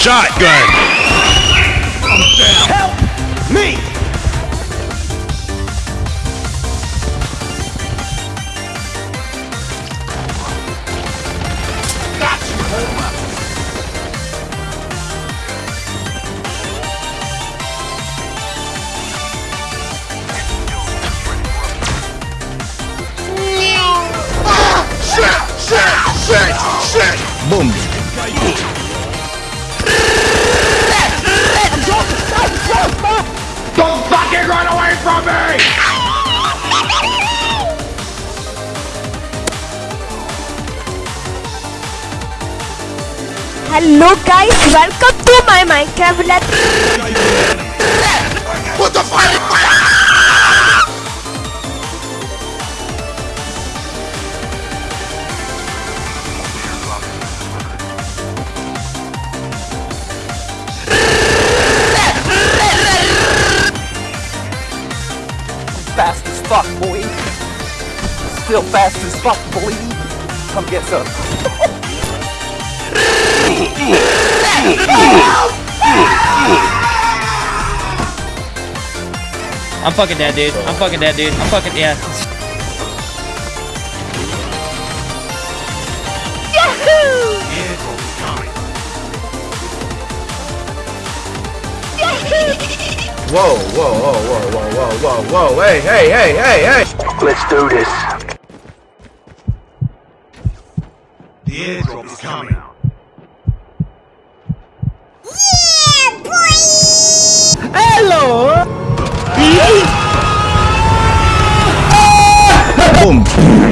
Shotgun! Help! Me! Boom. Don't fucking run away from me! Hello guys, welcome to my Minecraft fast as fuck, boy. Still fast as fuck, boy. Come get some. I'm fucking dead, dude. I'm fucking dead, dude. I'm fucking yeah. Yahoo! Whoa, whoa, whoa, whoa, whoa, whoa, whoa, whoa, hey, hey, hey, hey, hey! Let's do this. The airdrop is coming. Boom. Circle collapse imminent. Get